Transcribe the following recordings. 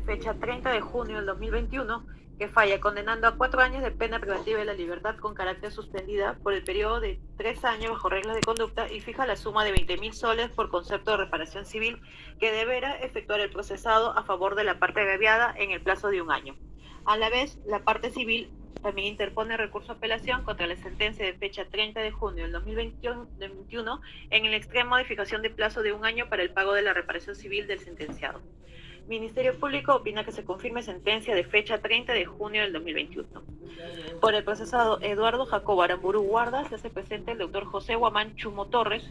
fecha 30 de junio del 2021 que falla condenando a cuatro años de pena preventiva de la libertad con carácter suspendida por el periodo de tres años bajo reglas de conducta y fija la suma de 20 mil soles por concepto de reparación civil que deberá efectuar el procesado a favor de la parte agraviada en el plazo de un año. A la vez, la parte civil también interpone recurso de apelación contra la sentencia de fecha 30 de junio del 2021 en el extremo de fijación de plazo de un año para el pago de la reparación civil del sentenciado. Ministerio Público opina que se confirme sentencia de fecha 30 de junio del 2021. Por el procesado Eduardo Jacobo Aramburu Guarda se hace presente el doctor José Guamán Chumo Torres,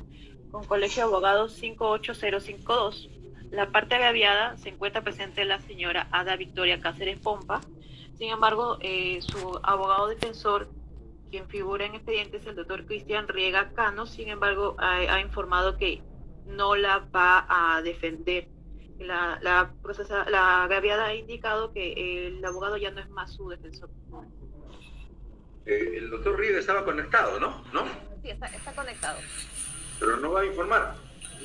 con colegio de abogados 58052. La parte agraviada se encuentra presente la señora Ada Victoria Cáceres Pompa. Sin embargo, eh, su abogado defensor, quien figura en expediente, es el doctor Cristian Riega Cano. Sin embargo, ha informado que no la va a defender la, la, procesa, la agraviada ha indicado que el abogado ya no es más su defensor. Eh, el doctor Rieda estaba conectado, ¿no? ¿No? Sí, está, está conectado. Pero no va a informar.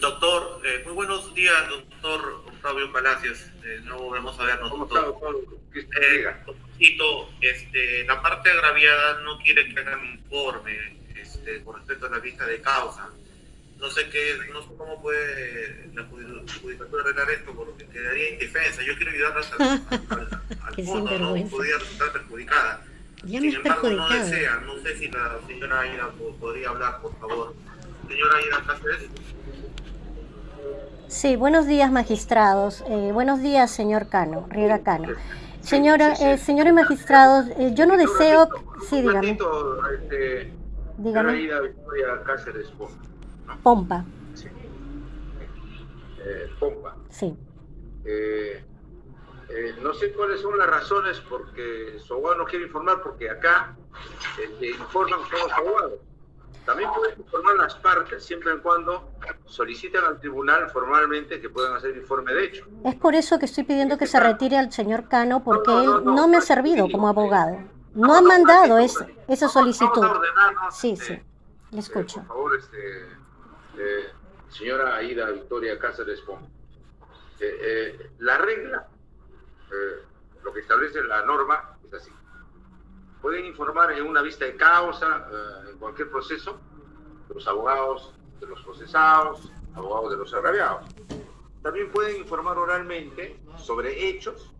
Doctor, eh, muy buenos días, doctor Octavio Palacios. Eh, no volvemos a vernos. ¿Cómo está, doctor? Eh, este, la parte agraviada no quiere que haga un informe este, con respecto a la vista de causa no sé qué, no sé cómo puede la judicatura arreglar esto porque quedaría indefensa. Yo quiero ayudar al, al, al fondo, no podría resultar perjudicada. Ya Sin embargo, no desea. No sé si la señora Aida podría hablar, por favor. Señora Aida Cáceres. Sí, buenos días magistrados. Eh, buenos días, señor Cano, Riera Cano. Señora, eh, señores magistrados, eh, yo no deseo... Sí, dígame. Este, dígame. Cáceres Pompa. Sí. Eh, Pompa. Sí. Eh, eh, no sé cuáles son las razones porque su abogado no quiere informar, porque acá este, informan todos los abogados. También pueden informar las partes siempre y cuando solicitan al tribunal formalmente que puedan hacer informe de hecho. Es por eso que estoy pidiendo que se retire al señor Cano, porque no, no, no, él no me ha servido como abogado. No ha mandado esa, esa solicitud. Sí, sí. Le escucho. por favor, este, eh, señora Aida Victoria Cáceres Pom. Eh, eh, la regla, lo que establece la norma, es así. Pueden informar en una vista de causa, en cualquier proceso, los abogados de los procesados, abogados de los agraviados. También pueden informar oralmente sobre hechos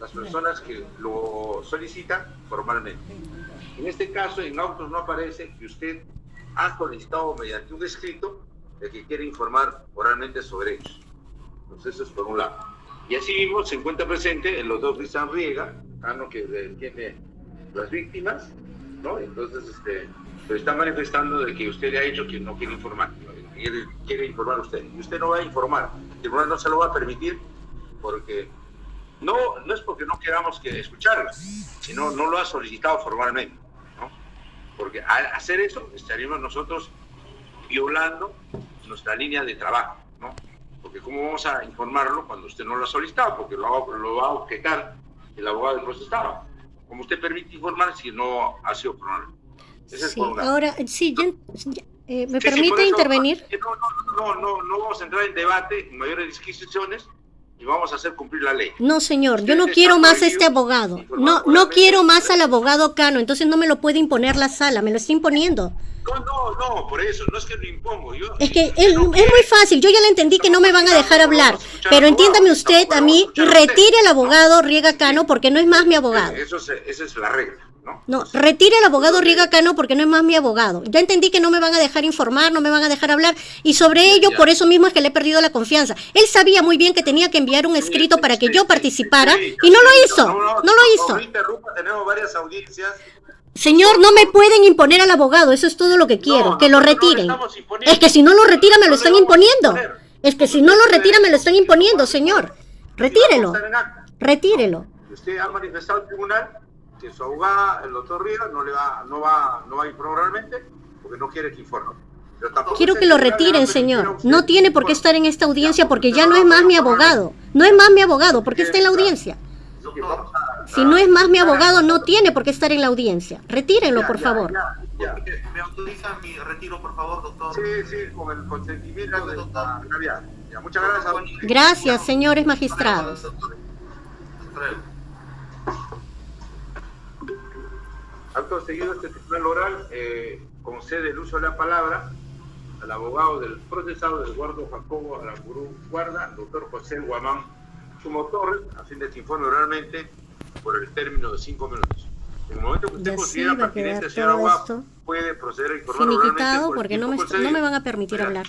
las personas que lo solicitan formalmente. En este caso, en autos no aparece que usted ha solicitado mediante un escrito de que quiere informar oralmente sobre ellos. Entonces, eso es por un lado. Y así mismo se encuentra presente en los dos Cristian Riega, Cano que tiene las víctimas, ¿no? Entonces, este, está manifestando de que usted le ha dicho que no quiere informar, quiere, informar usted. Y usted no va a informar, el tribunal no se lo va a permitir porque no, no es porque no queramos que escucharla, sino no lo ha solicitado formalmente. Porque al hacer eso estaríamos nosotros violando nuestra línea de trabajo, ¿no? Porque ¿cómo vamos a informarlo cuando usted no lo ha solicitado? Porque lo, lo va a objetar el abogado del procesado. ¿Cómo usted permite informar si no ha sido formal? Ese sí, es ahora, sí, eh, ¿me sí, permite sí, intervenir? No, no, no, no, no vamos a entrar en debate, en mayores disquisiciones, y vamos a hacer cumplir la ley. No, señor, yo no quiero más a este abogado. No, no quiero más al abogado Cano, entonces no me lo puede imponer la sala, me lo está imponiendo. No, no, no, por eso, no es que lo impongo. Yo, es que es, no es muy fácil, yo ya le entendí que no me van a dejar hablar, pero entiéndame usted a mí, retire al abogado Riega Cano porque no es más mi abogado. Eso es, esa es la regla. ¿No? No, retire al abogado Riega Cano porque no es más mi abogado. Ya entendí que no me van a dejar informar, no me van a dejar hablar y sobre ello por eso mismo es que le he perdido la confianza. Él sabía muy bien que tenía que enviar un escrito para que yo participara y no lo hizo, no lo hizo. No interrumpa, tenemos varias audiencias. Señor, no me pueden imponer al abogado, eso es todo lo que quiero, no, que lo retiren. Es que si no lo retira me lo están imponiendo. Es que si no lo retira me lo están imponiendo, señor. Retírelo. Retírelo. Usted ha manifestado al tribunal que su abogada, el doctor Riera, no le va, no va, no va a informar realmente porque no quiere que informe. Quiero que lo retiren, señor. No tiene por qué estar en esta audiencia porque ya no es más mi abogado. No es más mi abogado, ¿por qué está en la audiencia? Si no es más mi abogado, no tiene por qué estar en la audiencia. Retírenlo, por favor. ¿Me autoriza mi retiro, por favor, doctor? Sí, sí, con el consentimiento de la Muchas gracias. Gracias, señores magistrados. Acto seguido, este tribunal oral eh, concede el uso de la palabra al abogado del procesado Eduardo Jacobo Aramburu Guarda, doctor José Guamán Sumo Torres, a fin de que informe oralmente por el término de cinco minutos. En el momento que usted Y así considera a pertinente, Guap, esto puede proceder a informar oralmente finiquitado por porque no me, no me van a permitir hablar.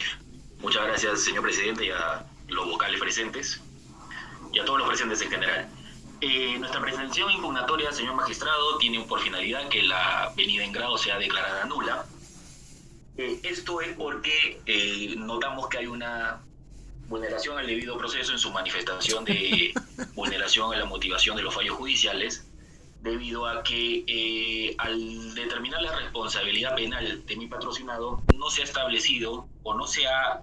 Muchas gracias, señor presidente, y a los vocales presentes y a todos los presentes en general. Eh, nuestra pretensión impugnatoria, señor magistrado, tiene por finalidad que la venida en grado sea declarada nula. Eh, esto es porque eh, notamos que hay una vulneración al debido proceso en su manifestación de vulneración a la motivación de los fallos judiciales, debido a que eh, al determinar la responsabilidad penal de mi patrocinado no se ha establecido o no se ha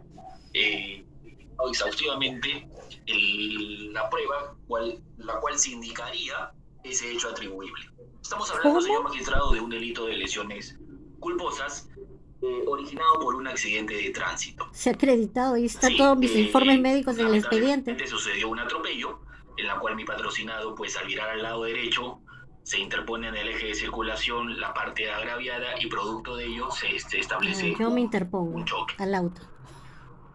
eh, exhaustivamente el- la prueba cual, la cual se indicaría ese hecho atribuible. Estamos hablando, señor magistrado, de un delito de lesiones culposas eh, originado por un accidente de tránsito. Se ha acreditado, ahí están Sí, todos mis eh, informes médicos en el expediente. sucedió un atropello en la cual mi patrocinado, pues al virar al lado derecho, se interpone en el eje de circulación la parte agraviada y producto de ello se, se establece Ah, yo me interpongo un choque. al auto.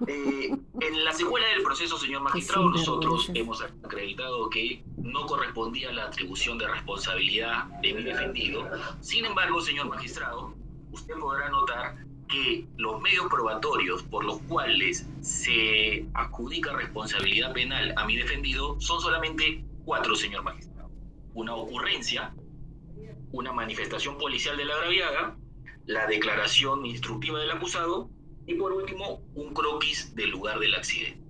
Eh, en la secuela del proceso, señor magistrado, nosotros hemos acreditado que no correspondía la atribución de responsabilidad de mi defendido. Sin embargo, señor magistrado, usted podrá notar que los medios probatorios por los cuales se adjudica responsabilidad penal a mi defendido son solamente cuatro, señor magistrado. Una ocurrencia, una manifestación policial de la agraviada, la declaración instructiva del acusado y por último un croquis del lugar del accidente.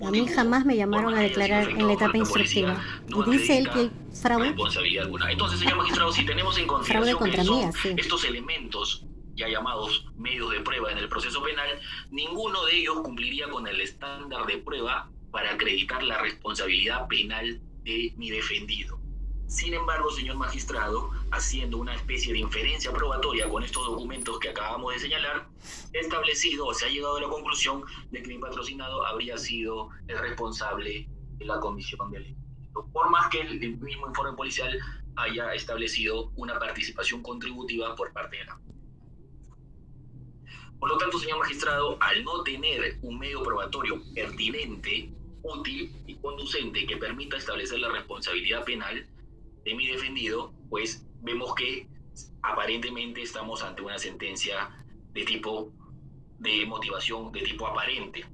A mí jamás me llamaron a declarar en la etapa instructiva. Y dice él que hay fraude. responsabilidad alguna. Entonces, señor magistrado, si tenemos en consideración contra que son así. estos elementos ya llamados medios de prueba en el proceso penal, ninguno de ellos cumpliría con el estándar de prueba para acreditar la responsabilidad penal de mi defendido. Sin embargo, señor magistrado, haciendo una especie de inferencia probatoria con estos documentos que acabamos de señalar, establecido o se ha llegado a la conclusión de que mi patrocinado habría sido el responsable de la comisión del delito. Por más que el mismo informe policial haya establecido una participación contributiva por parte de la por lo tanto, señor magistrado, al no tener un medio probatorio pertinente, útil y conducente que permita establecer la responsabilidad penal de mi defendido, pues vemos que aparentemente estamos ante una sentencia de tipo de motivación de tipo aparente.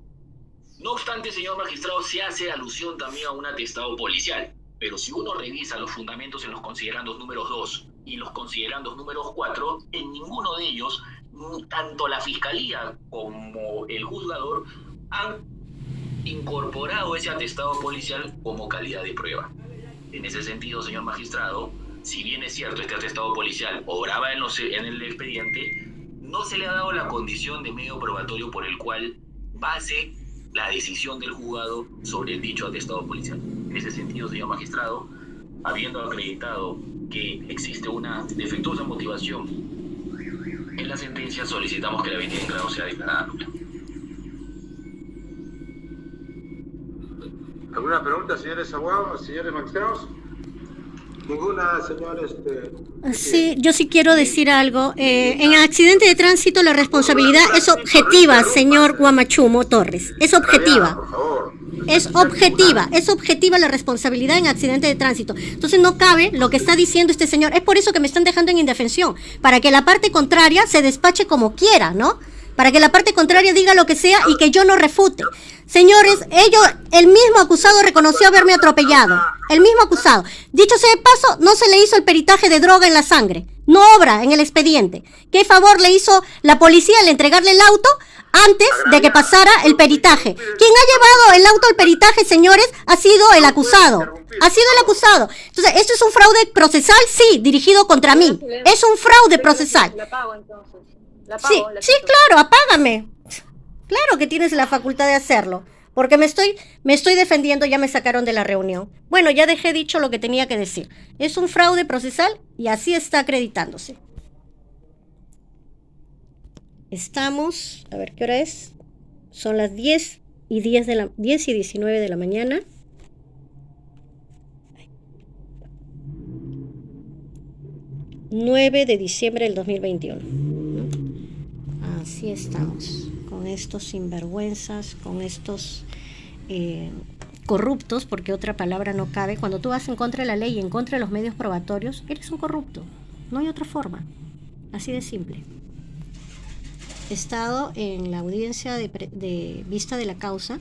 No obstante, señor magistrado, se hace alusión también a un atestado policial, pero si uno revisa los fundamentos en los considerandos números 2 y los considerandos números 4, en ninguno de ellos, tanto la fiscalía como el juzgador han incorporado ese atestado policial como calidad de prueba. En ese sentido, señor magistrado, si bien es cierto este atestado policial obraba en, el expediente, no se le ha dado la condición de medio probatorio por el cual base la decisión del juzgado sobre el dicho atestado policial. En ese sentido, señor magistrado, habiendo acreditado que existe una defectuosa motivación en la sentencia, solicitamos que la venida en grado sea declarada nula. ¿Alguna pregunta, señores abogados, señores magistrados? Ninguna, señor, este... Sí, yo sí quiero decir algo. Eh, en accidente de tránsito la responsabilidad es objetiva, señor Guamachumo Torres. Es objetiva. Por favor. Es objetiva, es objetiva la responsabilidad en accidente de tránsito. Entonces no cabe lo que está diciendo este señor. Es por eso que me están dejando en indefensión, para que la parte contraria se despache como quiera, ¿no? Para que la parte contraria diga lo que sea y que yo no refute. Señores, ellos, el mismo acusado reconoció haberme atropellado. El mismo acusado. Dicho sea de paso, no se le hizo el peritaje de droga en la sangre. No obra en el expediente. ¿Qué favor le hizo la policía al entregarle el auto antes de que pasara el peritaje? Quien ha llevado el auto al peritaje, señores, ha sido el acusado. Ha sido el acusado. Entonces, ¿esto es un fraude procesal? Sí, dirigido contra mí. Es un fraude procesal. Sí, sí, claro, apágame. Claro que tienes la facultad de hacerlo. Porque me estoy, me estoy defendiendo, ya me sacaron de la reunión. Bueno, ya dejé dicho lo que tenía que decir. Es un fraude procesal y así está acreditándose. Estamos, a ver qué hora es. Son las 10 y 10 de la 10 y 19 de la mañana. ...9 de diciembre del 2021... Así estamos, con estos sinvergüenzas, con estos eh, corruptos, porque otra palabra no cabe. Cuando tú vas en contra de la ley y en contra de los medios probatorios, eres un corrupto. No hay otra forma. Así de simple. He estado en la audiencia de, de vista de la causa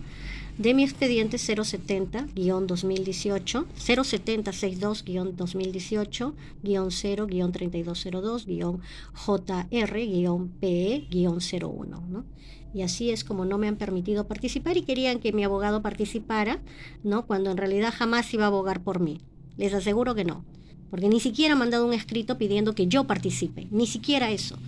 de mi expediente 070-2018, 070-62-2018-0-3202-JR-PE-01, ¿no? Y así es como no me han permitido participar y querían que mi abogado participara, ¿no? Cuando en realidad jamás iba a abogar por mí. Les aseguro que no. Porque ni siquiera han mandado un escrito pidiendo que yo participe, ni siquiera eso.